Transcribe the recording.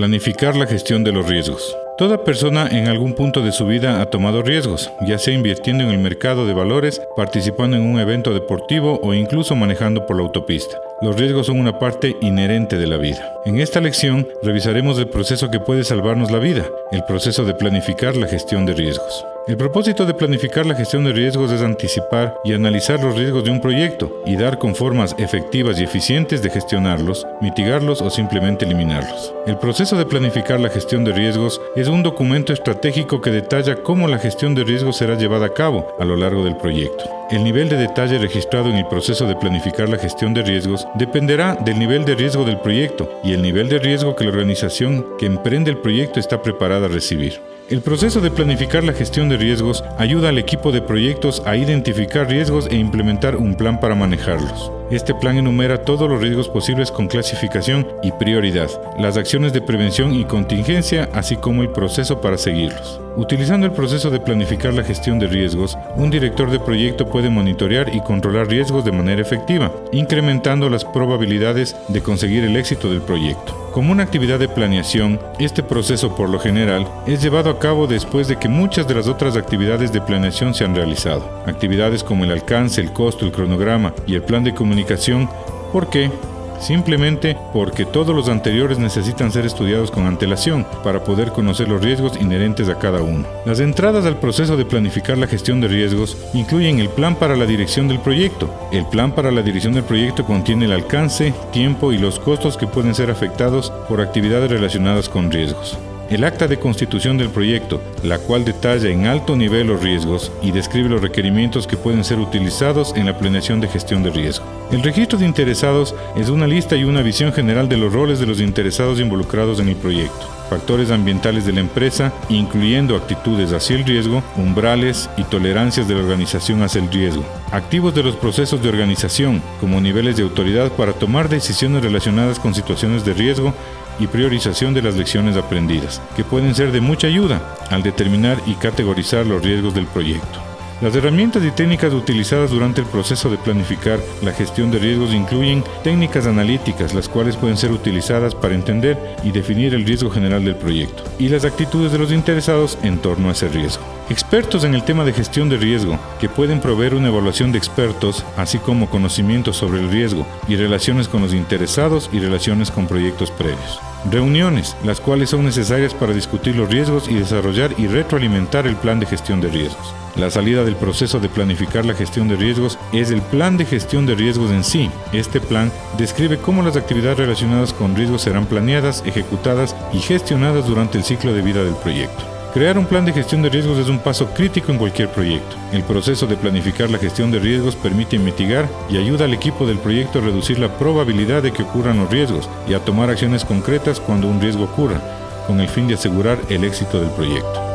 Planificar la gestión de los riesgos. Toda persona en algún punto de su vida ha tomado riesgos, ya sea invirtiendo en el mercado de valores, participando en un evento deportivo o incluso manejando por la autopista. Los riesgos son una parte inherente de la vida. En esta lección revisaremos el proceso que puede salvarnos la vida, el proceso de planificar la gestión de riesgos. El propósito de planificar la gestión de riesgos es anticipar y analizar los riesgos de un proyecto y dar con formas efectivas y eficientes de gestionarlos, mitigarlos o simplemente eliminarlos. El proceso de planificar la gestión de riesgos es un documento estratégico que detalla cómo la gestión de riesgos será llevada a cabo a lo largo del proyecto. El nivel de detalle registrado en el proceso de planificar la gestión de riesgos dependerá del nivel de riesgo del proyecto y el nivel de riesgo que la organización que emprende el proyecto está preparada a recibir. El proceso de planificar la gestión de riesgos ayuda al equipo de proyectos a identificar riesgos e implementar un plan para manejarlos. Este plan enumera todos los riesgos posibles con clasificación y prioridad, las acciones de prevención y contingencia, así como el proceso para seguirlos. Utilizando el proceso de planificar la gestión de riesgos, un director de proyecto puede monitorear y controlar riesgos de manera efectiva, incrementando las probabilidades de conseguir el éxito del proyecto. Como una actividad de planeación, este proceso por lo general es llevado a cabo después de que muchas de las otras actividades de planeación se han realizado. Actividades como el alcance, el costo, el cronograma y el plan de comunicación. ¿Por qué? simplemente porque todos los anteriores necesitan ser estudiados con antelación para poder conocer los riesgos inherentes a cada uno. Las entradas al proceso de planificar la gestión de riesgos incluyen el plan para la dirección del proyecto. El plan para la dirección del proyecto contiene el alcance, tiempo y los costos que pueden ser afectados por actividades relacionadas con riesgos el acta de constitución del proyecto, la cual detalla en alto nivel los riesgos y describe los requerimientos que pueden ser utilizados en la planeación de gestión de riesgo. El registro de interesados es una lista y una visión general de los roles de los interesados involucrados en el proyecto factores ambientales de la empresa, incluyendo actitudes hacia el riesgo, umbrales y tolerancias de la organización hacia el riesgo, activos de los procesos de organización, como niveles de autoridad para tomar decisiones relacionadas con situaciones de riesgo y priorización de las lecciones aprendidas, que pueden ser de mucha ayuda al determinar y categorizar los riesgos del proyecto. Las herramientas y técnicas utilizadas durante el proceso de planificar la gestión de riesgos incluyen técnicas analíticas, las cuales pueden ser utilizadas para entender y definir el riesgo general del proyecto, y las actitudes de los interesados en torno a ese riesgo. Expertos en el tema de gestión de riesgo, que pueden proveer una evaluación de expertos, así como conocimientos sobre el riesgo y relaciones con los interesados y relaciones con proyectos previos. Reuniones, las cuales son necesarias para discutir los riesgos y desarrollar y retroalimentar el plan de gestión de riesgos. La salida del proceso de planificar la gestión de riesgos es el plan de gestión de riesgos en sí. Este plan describe cómo las actividades relacionadas con riesgos serán planeadas, ejecutadas y gestionadas durante el ciclo de vida del proyecto. Crear un plan de gestión de riesgos es un paso crítico en cualquier proyecto. El proceso de planificar la gestión de riesgos permite mitigar y ayuda al equipo del proyecto a reducir la probabilidad de que ocurran los riesgos y a tomar acciones concretas cuando un riesgo ocurra, con el fin de asegurar el éxito del proyecto.